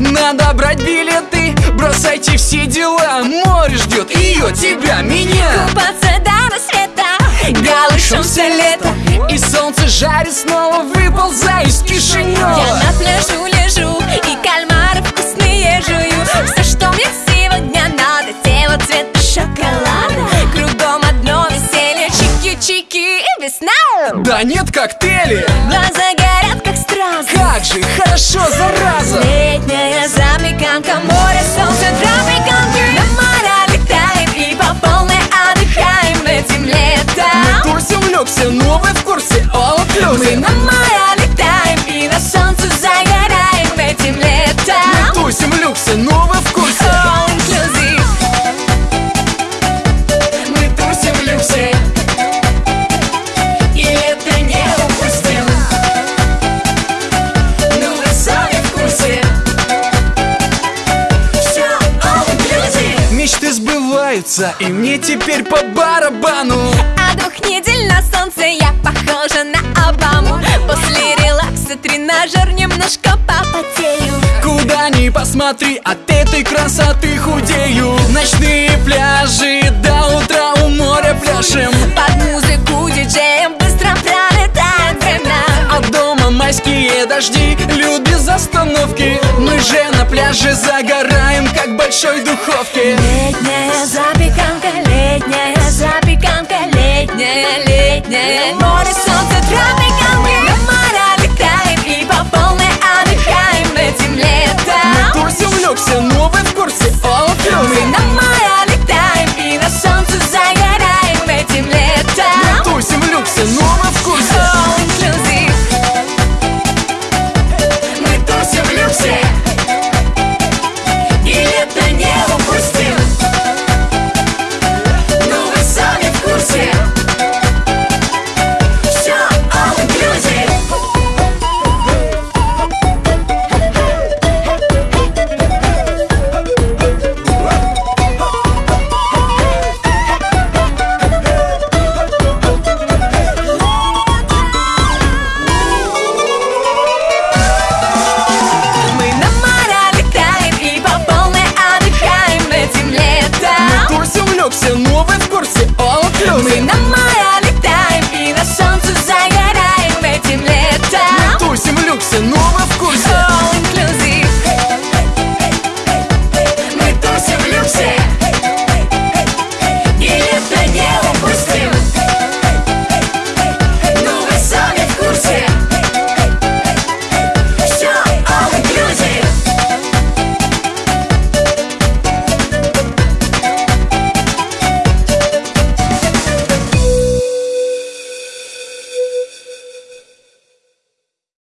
Надо брать билеты, бросайте все дела. Море ждет ее, тебя, меня. Купаться до рассвета Голышом все лето. И солнце жарит, снова выползаю из Кишинева Я на пляжу лежу И кальмары вкусные жую. Все, что мне сегодня надо Тело цвета шоколада. Кругом одно веселье Чики-чики и весна. Да нет коктейли, Глаза горят, как стразы. Как же хорошо, зараза Тусим в люксе, новый в курсе All inclusive Мы тусим в люксе. И это не упустим Ну вы сами в курсе. Все all inclusive Мечты сбываются, и мне теперь по барабану. А двух недель на солнце я похожа на Обаму ни посмотри, от этой красоты худею. Ночные пляжи, до утра у моря пляшем. Под музыку диджеем быстро пролетает время. А дома майские дожди, льют без остановки. Мы же на пляже загораем, как в большой духовке Летняя запеканка, летняя запеканка, летняя, летняя. Море, солнце, тропиканки